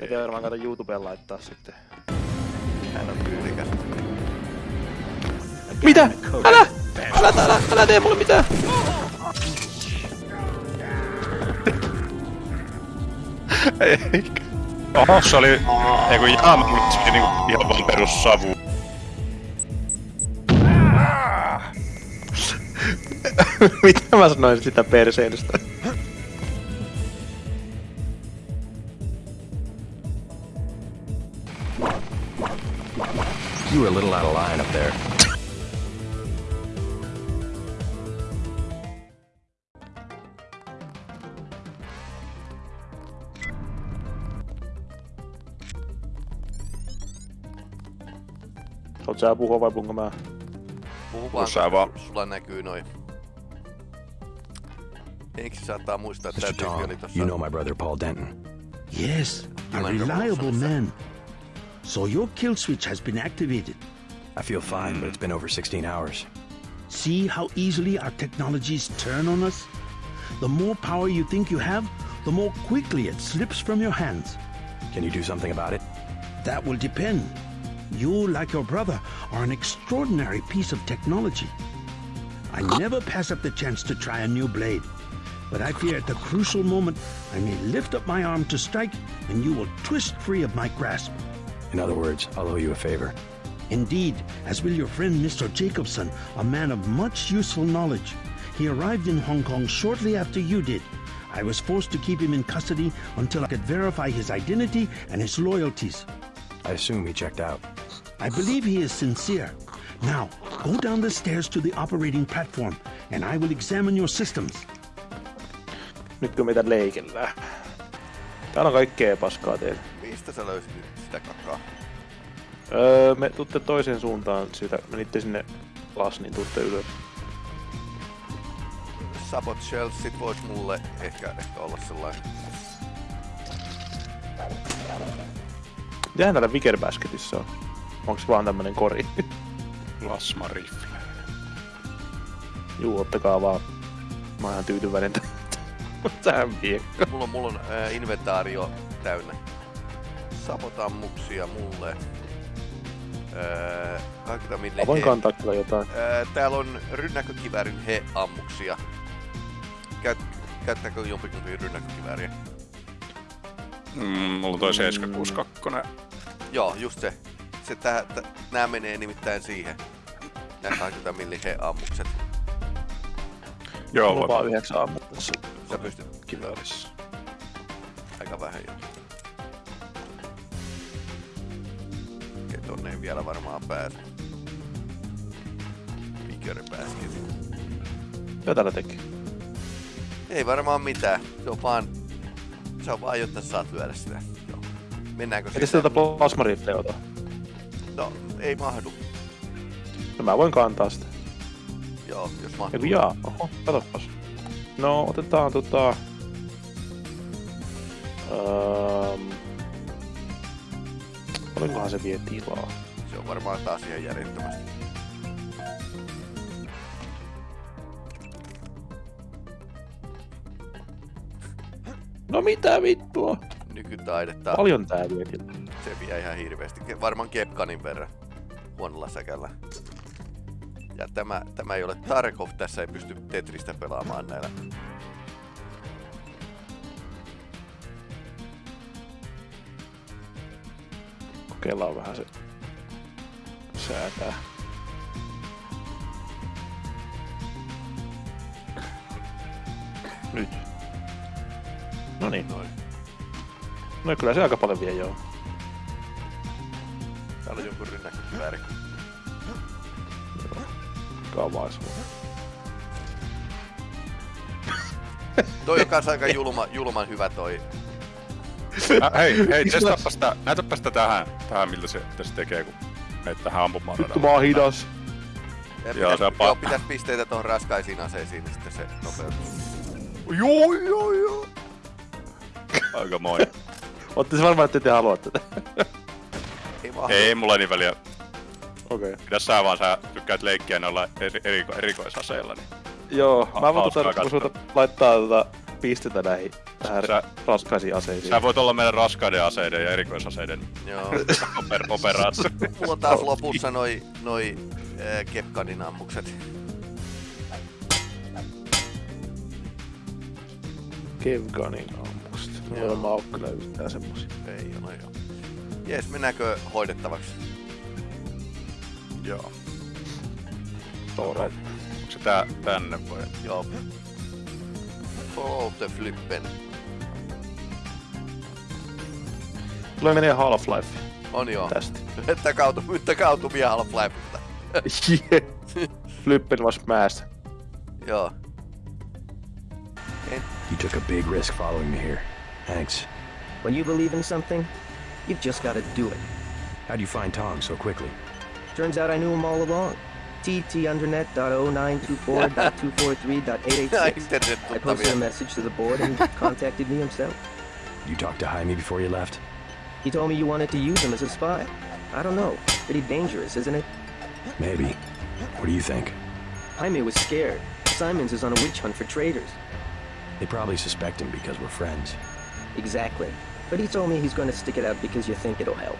Pitää varmaan kato YouTubeen laittaa sitten. Hän on tyylikäs. Mitä? Älä! Älä, älä, älä tee mulle mitään! Eikä. Oho, se oli... Ei kun jaama, mutta se oli niinku ihan vaan perus savu. Mitä mä sanoin sitä perseilystä? You were a little out of line up there. Oot sä puhua vai puhunko mä? Puhu vaan, sä vaan. sulla näkyy noin. Eikö saattaa muistaa, että Mr. tää tyyppi oli tossa... you know my brother Paul Denton. Yes, a reliable man. So your kill switch has been activated. I feel fine, but it's been over 16 hours. See how easily our technologies turn on us? The more power you think you have, the more quickly it slips from your hands. Can you do something about it? That will depend. You, like your brother, are an extraordinary piece of technology. I never pass up the chance to try a new blade. But I fear at the crucial moment, I may lift up my arm to strike, and you will twist free of my grasp. In other words, I'll owe you a favor. Indeed, as will your friend Mr. Jacobson, a man of much useful knowledge. He arrived in Hong Kong shortly after you did. I was forced to keep him in custody until I could verify his identity and his loyalties. I assume he checked out. I believe he is sincere. Now, go down the stairs to the operating platform, and I will examine your systems. Nytkö meitä leikellään? Täällä on kaikkea paskaa teillä. Mistä sä löysit nyt sitä kakaa? Öö, me tutte toiseen suuntaan sitä. Menitte sinne las, niin tutte ylös. Sabot Shellsit vois mulle ehkä, ehkä olla sellainen... Mitähän täällä Vicker Basketissa on? Onks vaan tämmönen kori? Plasma rifle. Juu, ottakaa vaan. Mä oon ihan tyytyväinen tä- tähän viekkaan. Mulla on, mulla on ää, inventaario täynnä. Sabotammuksia mulle. Ää, kaikita Mä voin he- kantaa kyllä jotain. Ää, täällä on rynnäkkökiväärin he-ammuksia. Käyt, käyttääkö jompikumpi rynnäkkökivääriä? Mm, mulla on toi 762. Joo, just se. se tää, tä, nää menee nimittäin siihen. Nää 20 millin he-ammukset. Joo, Mulla on vaan yhdeksän ammutta tässä Sä pystyt kiväärissä. aika vähän jo. Vielä varmaan pääse. Mikäri pääskin. Mitä täällä teki? Ei varmaan mitään. Se on vaan... Se on vaan, jotta saat lyödä sitä. Joo. Mennäänkö tätä plasmarifleä ota. No, ei mahdu. No mä voin kantaa sitä. Joo, jos mahtuu. Eiku jaa, oho, katsopas. No, otetaan tota... Um, paljonkohan se vie tilaa? On varmaan taas ihan järjettömästi. No mitä vittua? Nykytaidetta. Paljon tää vie. Se vie ihan hirveästi. Varmaan Kepkanin verran huonolla säkällä. Ja tämä, tämä ei ole Tarkov, tässä ei pysty Tetristä pelaamaan näillä. Kokeillaan vähän se säätää. Nyt. No niin. Noin. No kyllä se aika paljon vie joo. Täällä on jonkun rynnäkkökivääri. Kavais. Toi on kans aika julma, julman hyvä toi. Äh, hei, hei, testaapas sitä, näytäpäs sitä tähän, tähän miltä se, se tekee, kun menet tähän ampumaan Vittu mä oon hidas. Ja Joo, pitäis, se on pa- joo, pitäis pisteitä tuohon raskaisiin aseisiin, niin sitten se nopeutuu. Joo, joo, joo. Aika moi. Ootte se varmaan, että te haluatte tätä. Ei mahdu. Ei mulla ei niin väliä. Okei. Okay. Pidä sä vaan, sä tykkäät leikkiä noilla eri, eriko, erikoisaseilla, niin Joo, Ha- mä voin tota, kun sulta laittaa tota pistetä näihin tähän Sä- raskaisiin aseisiin. Sä voit olla meidän raskaiden aseiden ja erikoisaseiden Joo. oper- operaattori. Mulla on taas lopussa noi, noi äh, Kepkanin ammukset. Kevganin ammukset. Joo. Joo. Mä oon kyllä yhtään semmosia. Ei ole joo. Jes, mennäänkö hoidettavaksi? Joo. Alright. Onko se tää tänne vai? Joo. Follow the flippen. Tulee menee Half-Life On joo. tästä. Takautu, takautumia Half-Lifesta. Flippen was smashed. Joo. You took a big risk following me here. Thanks. When you believe in something, you've just got to do it. How'd you find Tom so quickly? Turns out I knew him all along. TTUndernet.0924.243.886. Internet I posted a message to the board and contacted me himself. You talked to Jaime before you left? He told me you wanted to use him as a spy. I don't know. Pretty dangerous, isn't it? Maybe. What do you think? Jaime was scared. Simons is on a witch hunt for traitors. They probably suspect him because we're friends. Exactly. But he told me he's going to stick it out because you think it'll help.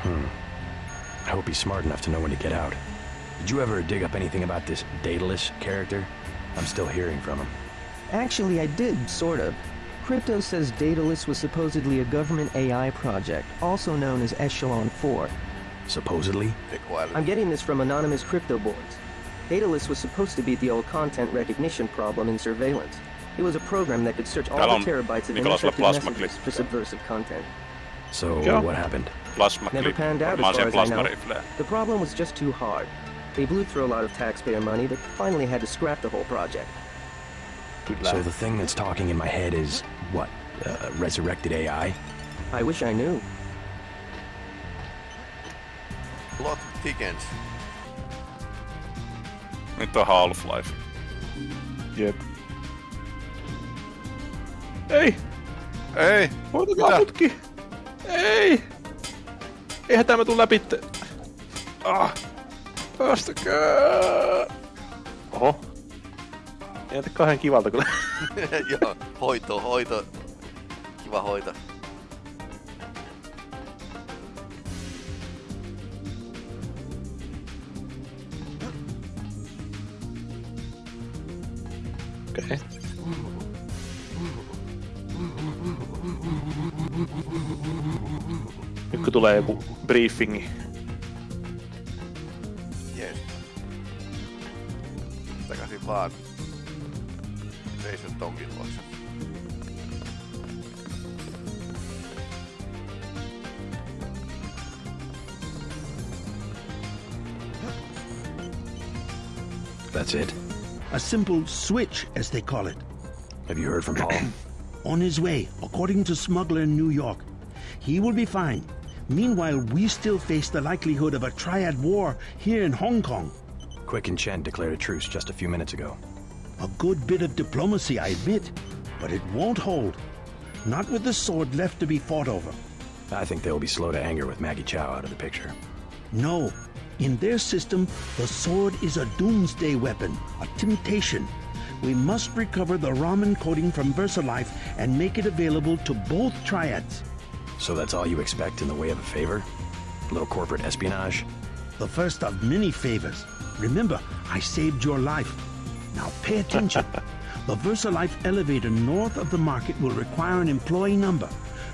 Hmm. I hope he's smart enough to know when to get out. Did you ever dig up anything about this Daedalus character? I'm still hearing from him. Actually, I did, sort of. Crypto says Daedalus was supposedly a government AI project, also known as Echelon 4. Supposedly? I'm getting this from anonymous crypto boards. Daedalus was supposed to beat the old content recognition problem in surveillance. It was a program that could search all the terabytes of Nikolasilla encrypted messages for subversive content. So, Yeah. what happened? Plasma Never panned out as far as I know. The problem was just too hard. They blew through a lot of taxpayer money that finally had to scrap the whole project. So the thing that's talking in my head is, what, uh, resurrected AI? I wish I knew. Plot thickens. Nyt on Half-Life. Jep. Ei! Ei! Hoitakaa Mitä? putki! Ei! Eihän tämä tuu läpi. te- Ah! Päästäkää! Oho. Ei näytä kauhean kivalta kyllä. Joo, hoito, hoito. Kiva hoito. Okei. Nyt kun tulee joku briefingi. Vaan. Jason Tonkin luokse. That's it. A simple switch, as they call it. Have you heard from Paul? On his way, according to smuggler in New York. He will be fine. Meanwhile, we still face the likelihood of a triad war here in Hong Kong. Quick and Chen declared a truce just a few minutes ago. A good bit of diplomacy, I admit, but it won't hold. Not with the sword left to be fought over. I think they'll be slow to anger with Maggie Chow out of the picture. No. In their system, the sword is a doomsday weapon, a temptation. We must recover the Ramen coating from VersaLife and make it available to both triads. So that's all you expect in the way of a favor? A little corporate espionage? The first of many favors. Remember, I saved your life. Now pay attention. the VersaLife elevator north of the market will require an employee number.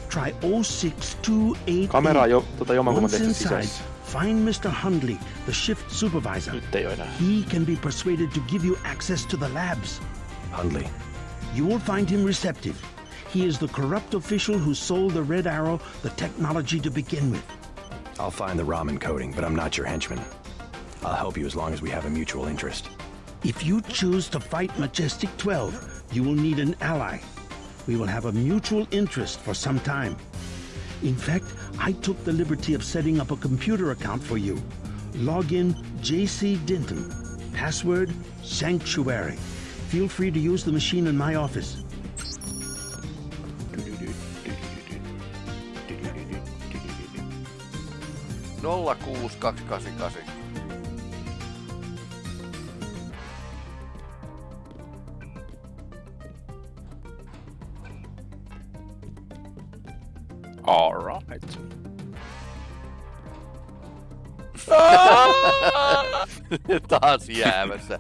Try 06288. Kamera on jo tota jomankumman Once tehty inside, sisässä. find Mr. Hundley, the shift supervisor. Nyt ei oo enää. He can be persuaded to give you access to the labs. Hundley. You will find him receptive. He is the corrupt official who sold the Red Arrow the technology to begin with. I'll find the ramen coding, but I'm not your henchman. I'll help you as long as we have a mutual interest. If you choose to fight Majestic 12, you will need an ally. We will have a mutual interest for some time. In fact, I took the liberty of setting up a computer account for you. Login JC Denton. Password Sanctuary. Feel free to use the machine in my office. Nolla kuusi kaksi Taas jäämässä.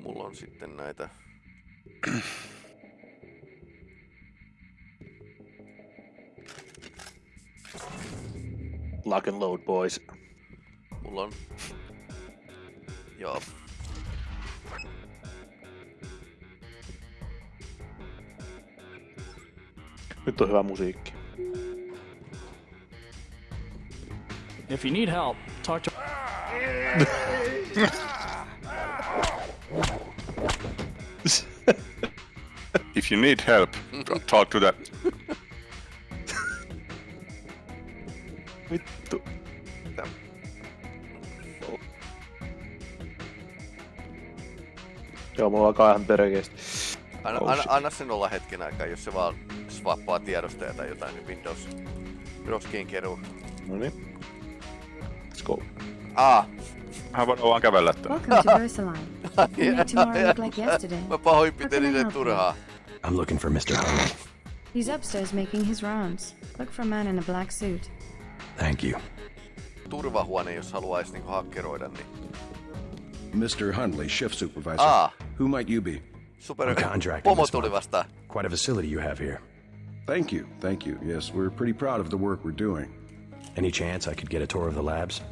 Mulla on sitten näitä... Lock and load, boys. Mulla on... Joo. Nyt on hyvä musiikki. If you need help, talk to. If you need help, talk to that. Vittu. Joo, mulla alkaa ihan perkeesti. Anna, Oh, anna, anna sen olla hetken aikaa, jos se vaan swappaa tiedostoja tai jotain, niin Windows roskiin keruu. No niin. Let's go. Ah, Hän voi vaan kävellä tänne. Welcome to Versailles. You made tomorrow look like yesterday. mä pahoinpitelin How can sen turhaa. I'm looking for Mr. Huntley. He's upstairs making his rounds. Look for a man in a black suit. Thank you. Turvahuone, jos haluaisi niinku hakkeroida, niin... Mr. Hundley, shift supervisor. Ah, Who might you be? super... I'm Pomo this tuli vastaan. Quite a facility you have here. Thank you, thank you. Yes, we're pretty proud of the work we're doing. Any chance I could get a tour of the labs?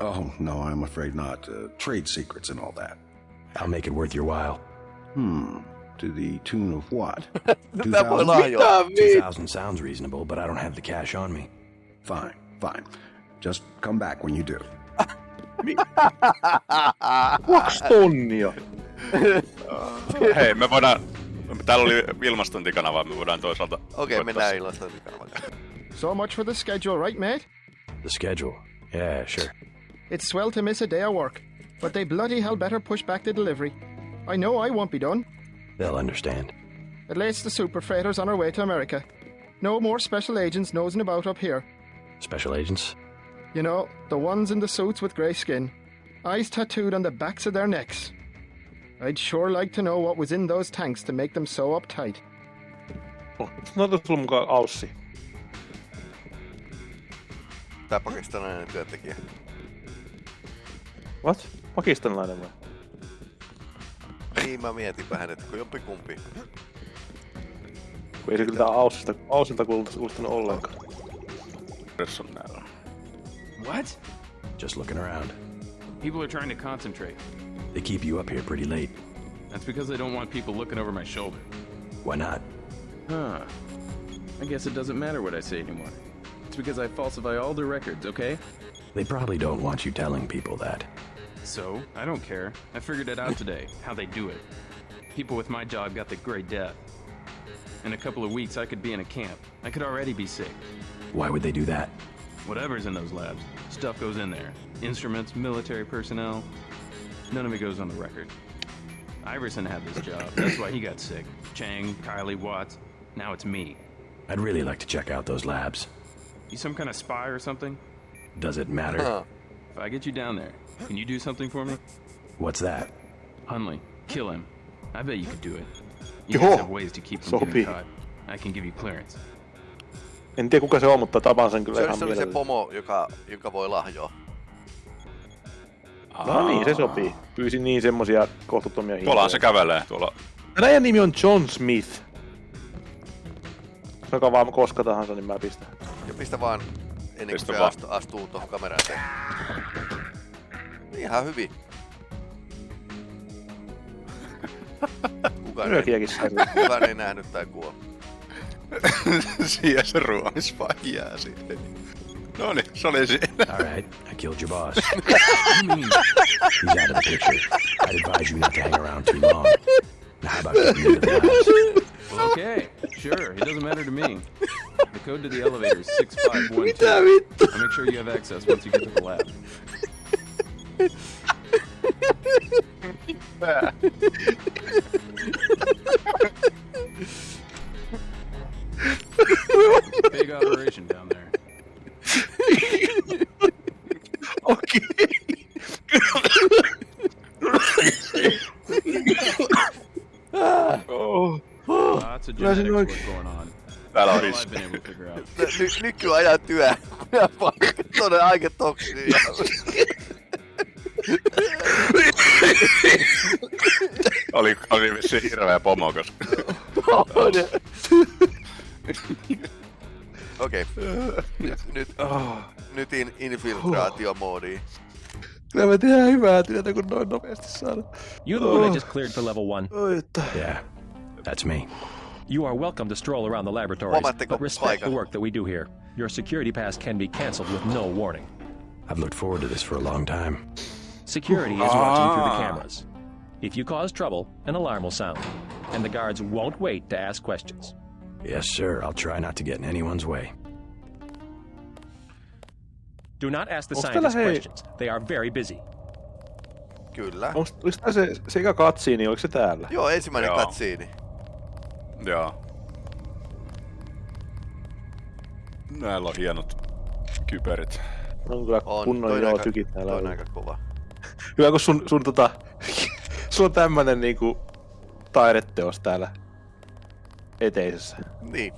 Oh, no, I'm afraid not. Uh, trade secrets and all that. I'll make it worth your while. Hmm. To the tune of what? 2000? lahjoa? 2000 sounds reasonable, but I don't have the cash on me. Fine, fine. Just come back when you do. Kaksi tonnia! Hei, me voidaan... Täällä oli ilmastointikanava, me voidaan toisaalta... Okei, koittaa okay, mennään ilmastointikanavan. So much for the schedule, right, mate? The schedule. Yeah, sure. It's swell to miss a day of work, but they bloody hell better push back the delivery. I know I won't be done. They'll understand. At least the super freighters on our way to America. No more special agents nosing about up here. Special agents? You know, the ones in the suits with grey skin. Eyes tattooed on the backs of their necks. I'd sure like to know what was in those tanks to make them so uptight. No tuossa sulla mukaan Aussi. Tää pakistanilainen työntekijä. What? Pakistanilainen vai? Niin, mä mietinpä hänet, kun jompikumpi. Kun ei se kyllä Aussista, Aussilta kuulostanut ollenkaan. Personäällä. What? Just looking around. People are trying to concentrate. They keep you up here pretty late. That's because they don't want people looking over my shoulder. Why not? Huh. I guess it doesn't matter what I say anymore. It's because I falsify all the records, okay? They probably don't want you telling people that. So, I don't care. I figured it out today, how they do it. People with my job got the Grey death. In a couple of weeks, I could be in a camp. I could already be sick. Why would they do that? Whatever's in those labs, stuff goes in there. Instruments, military personnel. None of it goes on the record. Iverson had this job. That's why he got sick. Chang, Kylie, Watts. Now it's me. I'd really like to check out those labs. You some kind of spy or something? Does it matter? Huh. If I get you down there, can you do something for me? What's that? Hunley, kill him. I bet you could do it. You Joo, have ways to keep from sopii. getting caught. I can give you clearance. En tiedä kuka se on, mutta tapaan sen kyllä Se, ihan se oli se pomo, joka, joka voi lahjoa. No niin, se sopii. Pyysin niin semmosia kohtuuttomia hintoja. Tuollahan se kävelee. Tuolla Näin nimi on John Smith. Joka vaan koska tahansa, niin mä pistän. Ja pistä vaan ennen kuin Pistä se vaan. astuu, astuu tuohon kameraan. Ihan hyvin. Kukaan ei, kukaan ei nähnyt tai kuollut. Siihen se ruomis vaan jää siihen. No niin, se oli siinä. All right, I killed your boss. You mean He's out of the picture. I'd advise you not to hang around too long. Now, how about getting into the labs? well, okay, sure. It doesn't matter to me. The code to the elevator is six five one two. I'll make sure you have access once you get to the lab. Big operation down there. okay. oh. Lots of what's going on. That's all I've been able to figure out. Nyt, nykyään I Minä talk to you. Oli, oli vissiin hirveä pomo, koska... Okei. Nyt, nyt, nyt in, infiltraatiomoodiin. Kyllä me tehdään hyvää työtä, kun noin nopeasti saadaan. You the one I just cleared for level one? Oi, että... Yeah, that's me. You are welcome to stroll around the laboratories, but respect the work that we do here. Your security pass can be cancelled with no warning. I've looked forward to this for a long time. Security is watching through the Ah. cameras. If you cause trouble, an alarm will sound, and the guards won't wait to ask questions. Yes, sir. I'll try not to get in anyone's way. Do not ask the Onks scientists hei- questions. They are very busy. Kyllä. Onks, tää se, se eka katsiini, oliko se täällä? Joo, ensimmäinen Joo. katsiini. Joo. Näillä on hienot kyberit. On kyllä On, kunnon joo tykit täällä. toi on on. aika kova. Hyvä, kun sun, sun tota... sulla on tämmönen niinku taideteos täällä eteisessä. Niin,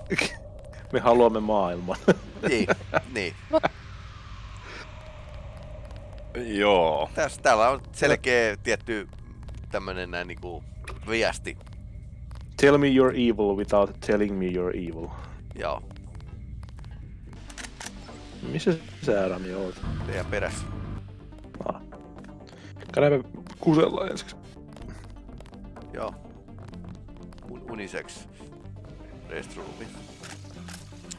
Me haluamme maailman. niin, niin. Joo. Tässä, täällä on selkeä tietty tämmönen näin niinku viesti. Tell me you're evil without telling me you're evil. Joo, Missä sä Rami oot? teidän perässä. Ah. Käydäänpä kusella ensiksi. Joo. Un- unisex restroomi.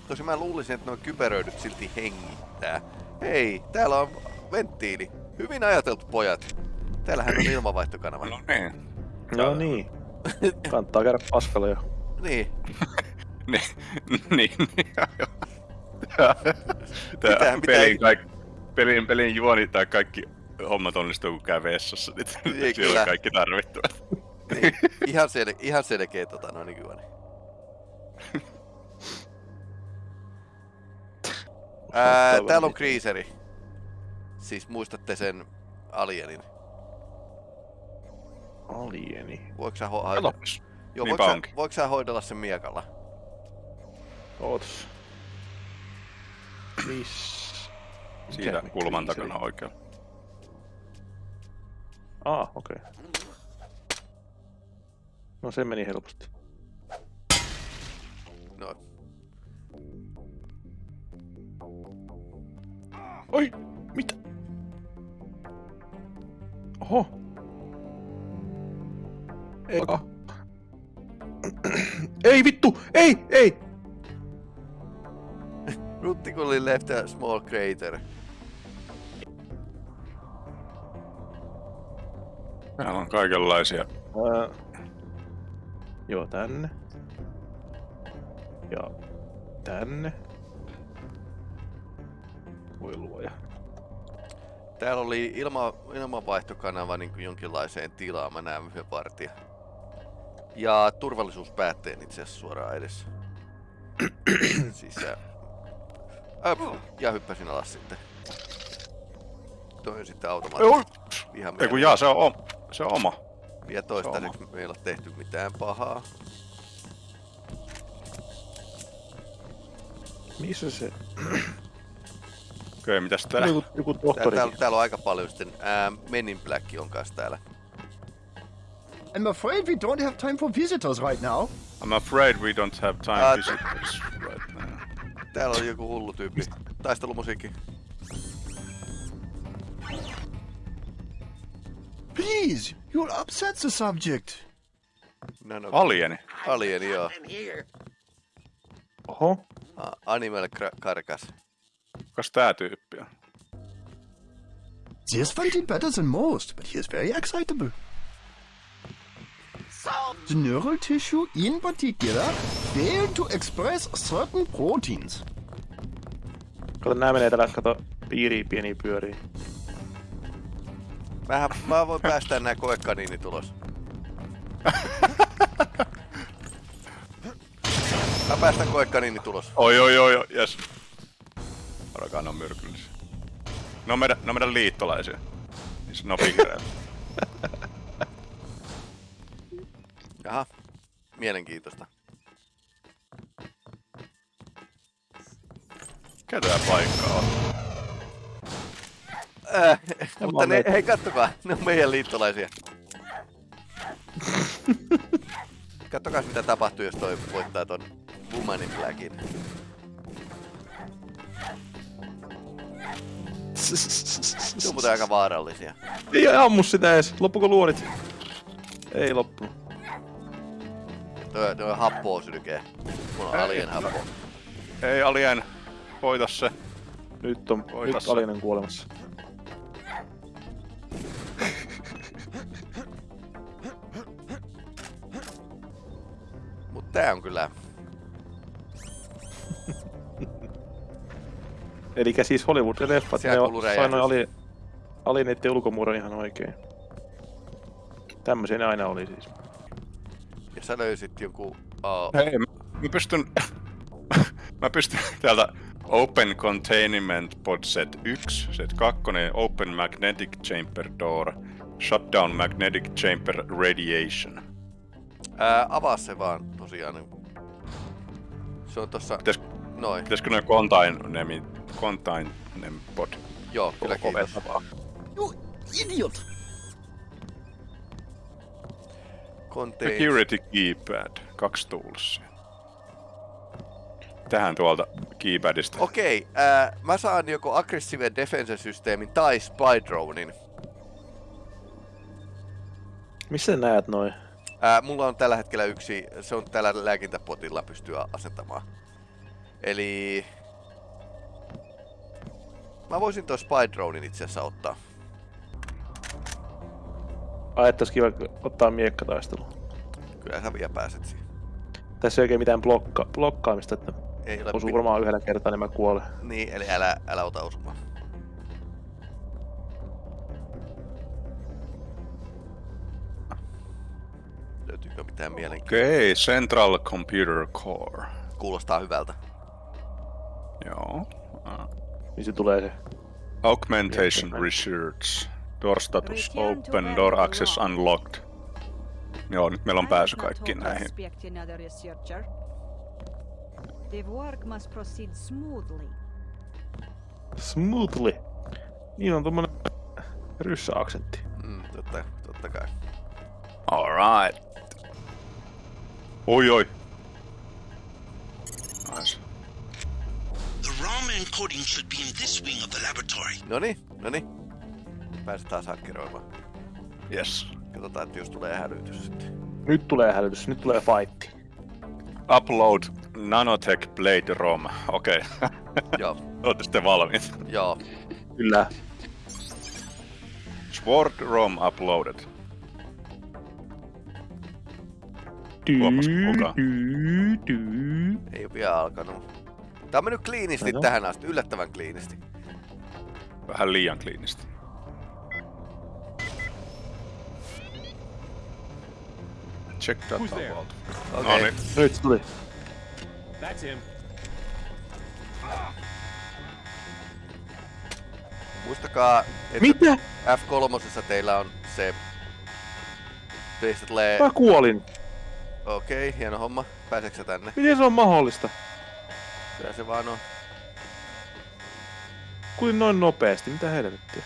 Tosi mä luulisin, että nuo kyberöidyt silti hengittää. Hei, täällä on venttiili. Hyvin ajateltu, pojat. Täällähän on ilmavaihtokanava. No niin. No niin. Kannattaa käydä paskalla jo. Niin. niin, niin, niin, joo. Tää pitää- pelin, kaik, pelin, pelin juoni tai kaikki hommat onnistuu, kun käy vessassa. Niin Ei, siellä kyllä. on kaikki tarvittavat. Niin. Ihan, sel- ihan selkeä tota no nykyään. Ää, täällä on kriiseri. Siis muistatte sen alienin. Alieni. Voiko sä, ho- hoidella? Joo, Niinpä voiko, sä, voiko sä hoidella sen miekalla? Ootas. Miss... Siitä kulman kriiseri? takana oikealla. Ah, okei. Okay. No se meni helposti. No, Oi! Mitä? Oho! Ei, ah. ei vittu! Ei! Ei! Ruttikulli left a small crater. Täällä on kaikenlaisia. Ää, joo, tänne. Ja tänne. Voi luoja. Täällä oli ilma, ilmanvaihtokanava niin kuin jonkinlaiseen tilaan, mä näen yhden vartija. Ja turvallisuuspäätteen itse asiassa suoraan edessä. Sisään. Öp, ja hyppäsin alas sitten. Toi sitten automaattisesti ihan Ei kun jaa, se on, se on oma. Vielä toistaiseksi me ei ole tehty mitään pahaa. Missä se? Okei, mitäs tää? Joku, joku Tää, tohtori. täällä, täällä on aika paljon sitten. Ää, Men in Black on kanssa täällä. I'm afraid we don't have time for visitors right now. I'm afraid we don't have time Ah, visitors right now. Täällä on joku hullu tyyppi. Taistelumusiikki. Please, you'll upset the subject. No, no. Alieni. Alieni, joo. Oho. A- Animal kra- karkas. Kas tää tyyppi on? This one did better than most, but he is very excitable. The neural tissue in particular failed to express certain proteins. Kato, nää menee täällä, kato, piiriin pieniä pyöriä. Mähän, mä voin päästä nää koekaniinit ulos. Mä päästän koekaniinit ulos. Oi oi oi oi, jes. Arakaan on myrkyllisiä. Ne on meidän, ne on meidän liittolaisia. Niissä no Jaha, mielenkiintoista. Ketä paikkaa on? Äh, mutta ne, hei kattokaa, ne on meidän liittolaisia. Kattokaa mitä tapahtuu, jos toi voittaa ton Woman in Blackin. Se on muuten aika vaarallisia. Ei ammu sitä edes. Loppuko luodit? Ei loppunut. Toi, toi happoa sylkee. Mulla on alien happo. Ei Alien, voita se. Nyt on Oi, nyt tässä. Alinen kuolemassa. Tää on kyllä... Eli siis Hollywood-leffat, ne on, räjähdys. ali, alineiden ulkomuuron ihan oikein. Tämmöisiä ne aina oli siis. Ja sä löysit jonkun... Uh, Hei, mä, mä pystyn... mä pystyn täältä Open Containment Pod Set 1, Set 2, Open Magnetic Chamber Door, Shutdown Magnetic Chamber Radiation. Ää, avaa se vaan tosiaan. niin- Se on tossa... Pitäis, Noin. pitäisikö noin Containment, Containment Pod? Joo, kyllä kiitos. You idiot! Contain... Security Keypad, kaksi toolsia. Tähän tuolta keypadista. Okei, ää, mä saan joko Aggressive Defense-systeemin tai Spy Dronein. Missä sä näet noin? Ää, mulla on tällä hetkellä yksi, se on tällä lääkintäpotilla pystyy asentamaan. Eli... Mä voisin toi Spy Dronein itse asiassa ottaa. Ai, että olisi kiva ottaa miekkataistelu. Kyllä sä vielä pääset siihen. Tässä ei oikein mitään blokka, blokkaamista, että Ei ole osuu varmaan yhdellä kertaa, niin mä kuolen. Niin, eli älä, älä ota osumaan. Löytyykö mitään mielenkiintoista? Okei, okay, Central Computer Core. Kuulostaa hyvältä. Joo. Ah. Niin se tulee se. Augmentation Miettimään. Research. Door status open, door access unlocked. Joo, nyt meillä on pääsy kaikkiin näihin. The work must proceed smoothly. Smoothly. Niin on tommonen ryssäaksentti. Mm, totta, totta kai. Alright. Oi oi. Nice. The ROM encoding should be in this wing of the laboratory. Noni, noni. Pääset taas hakkeroimaan. Yes. Katsotaan, että jos tulee hälytys sitten. Nyt tulee hälytys, nyt tulee fightti. Upload Nanotech Blade ROM. Okei. Okay. Joo. Olette sitten valmiit. Joo. Kyllä. Sword ROM uploaded. Ei oo vielä alkanut. Tää on mennyt kliinisti Aha. tähän asti, yllättävän kliinisti. Vähän liian kliinisti. Check that out. Okei. No niin. Nyt tuli. That's him. Muistakaa, että Mitä? F3 teillä on se... Teistä tulee... Mä kuolin. Okei, okay, hieno homma. Pääseekö sä tänne? Miten se on mahdollista? Kyllä se vaan on. Kuinka noin nopeasti? Mitä helvettiä?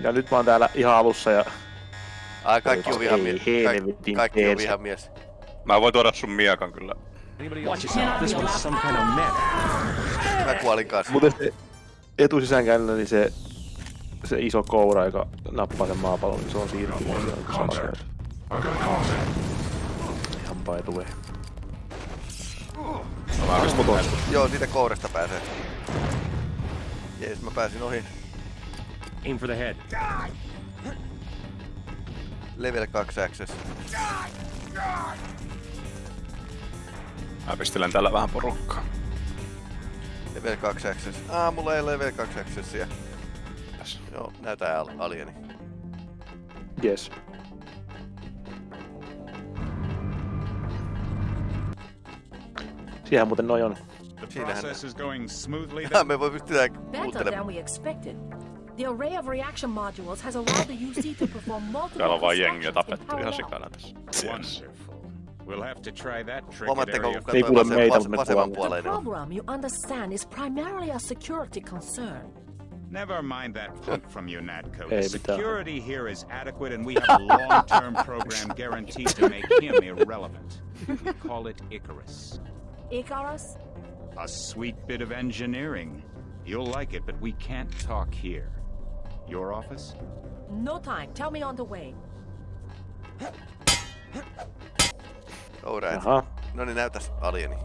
Ja nyt mä oon täällä ihan alussa ja... Ai, kaikki on Ei vihamies. Kaikki, helvetin kaikki on vihamies. Mä voin tuoda sun miekan kyllä. Mä kuolin kanssa. Muuten se etusisänkäynnillä niin se, se iso koura, joka nappaa sen maapallon, niin se on siirtynyt. Ihan by the way. Joo, siitä kourasta pääsee. Jees, mä pääsin ohi. Aim for the head. Level 2 access. Mä pistelen tällä vähän porukkaa. Level 2 access. Ah, mulla ei ole level 2 accessia. Joo, näytä al- alieni. Yes. Siihen muuten noin on. Siinähän Process is going smoothly. me voi pystyä Better than kuuntelemaan. we expected. The array of reaction modules has allowed the UC to perform multiple Täällä on vaan jengiä constructions in tapettu ihan parallel. sikana tässä. Yes. We'll have to try that trick at area kun Ei kuule meitä, mutta me vasemman The niin on- program, you understand, is primarily a security concern. Never mind that quote from you, Natco. The security here is adequate, and we have a long-term program guaranteed to make him irrelevant. We call it Icarus. Icarus? A sweet bit of engineering. You'll like it, but we can't talk here. Your office? No time. Tell me on the way. Alright. Jaha. No niin, näytäs alieni.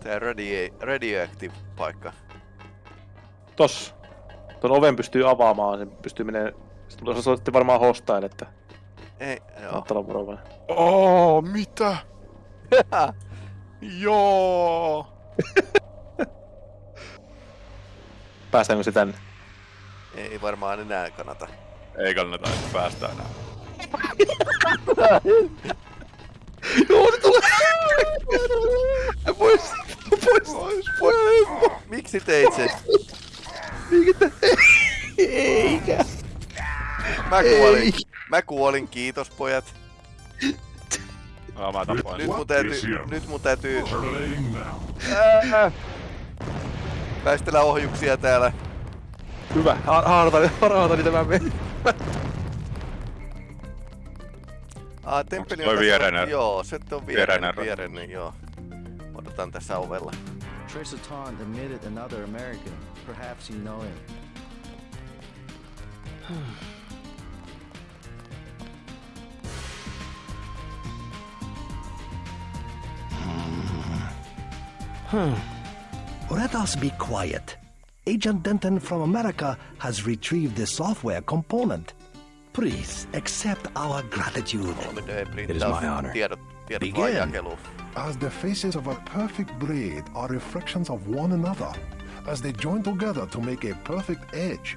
Tää radio, radioactive paikka. Tossa. Tuon oven pystyy avaamaan, sen pystyy menee... Sitten olette varmaan hostain, että Ei, joo. kannattaa olla varovainen. Oo, mitä? Joo. Päästäänkö se tänne? Ei varmaan enää kannata. Ei kannata, että päästään enää. Joo, se tulee! Pois! Pois! Pois! Miksi teit sen? Mikä Eikä! Mä kuolin. Mä kuolin, kiitos pojat. Mä tapoin. Nyt mun täytyy... Nyt mun täytyy... Ää! Väistellä ohjuksia täällä. Hyvä, ha- haarata, haarata niitä mä menen. Ah, temppeli toi tässä- viereinen- Joo, se on viereinen viereinen, joo. Odotan tässä ovella. Taunt admitted another American. Perhaps you know him. Hmm. Let us be quiet. Agent Denton from America has retrieved the software component. Please accept our gratitude. It is my honor. Tiedot, tiedot vaan jakeluun. As the faces of a perfect blade are reflections of one another, as they join together to make a perfect edge,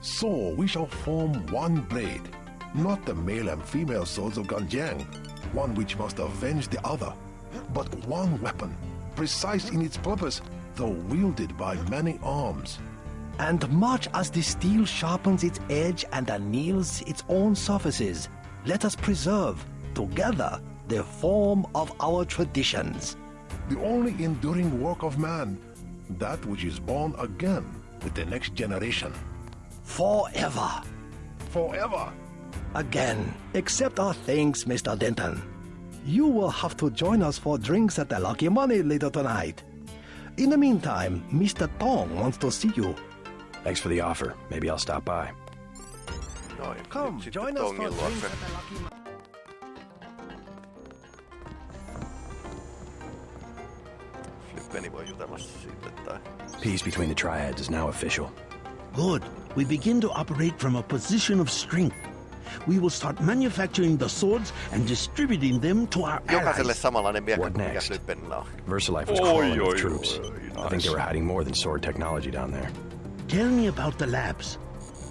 so we shall form one blade, not the male and female swords of Ganjiang, one which must avenge the other, but one weapon, precise in its purpose, though wielded by many arms. And much as the steel sharpens its edge and anneals its own surfaces, let us preserve, together, the form of our traditions. The only enduring work of man, that which is born again with the next generation. Forever. Forever. Again, accept our thanks, Mr. Denton. You will have to join us for drinks at the Lucky Money later tonight. In the meantime, Mr. Tong wants to see you. Thanks for the offer. Maybe I'll stop by. Noin, Come, join us for drinks luokse. at the Lucky Money. Flippeni voi jutella siitä tai... Peace between the triads is now official. Good. We begin to operate from a position of strength. We will start manufacturing the swords and distributing them to our Jokaiselle allies. samanlainen miekka What kuin mikä next? Flippinillä on. VersaLife was crawling oi, with troops. I think they were hiding more than sword technology down there. Tell me about the labs.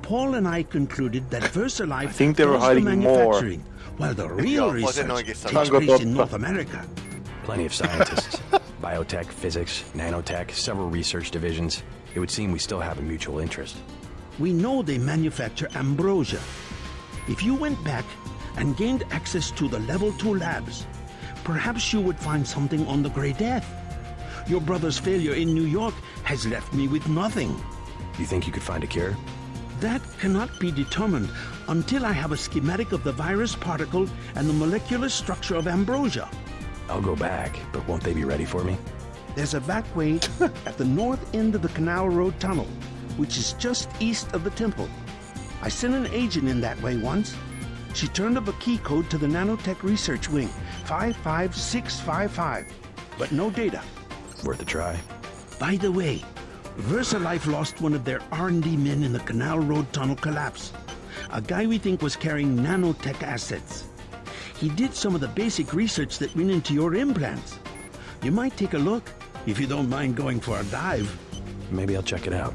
Paul and I concluded that VersaLife I think they were does the hiding more. manufacturing, while the real research noinkin takes place in. North America. Plenty of scientists. Biotech, physics, nanotech, several research divisions. It would seem we still have a mutual interest. We know they manufacture ambrosia. If you went back and gained access to the level 2 labs, perhaps you would find something on the Grey Death. Your brother's failure in New York has left me with nothing. You think you could find a cure? That cannot be determined until I have a schematic of the virus particle and the molecular structure of ambrosia. I'll go back, but won't they be ready for me? There's a back way at the north end of the Canal Road Tunnel, which is just east of the temple. I sent an agent in that way once. She turned up a key code to the Nanotech Research Wing, 55655, but no data. Worth a try. By the way, VersaLife lost one of their R&D men in the Canal Road tunnel collapse. A guy we think was carrying nanotech assets. He did some of the basic research that went into your implants. You might take a look, if you don't mind going for a dive. Maybe I'll check it out.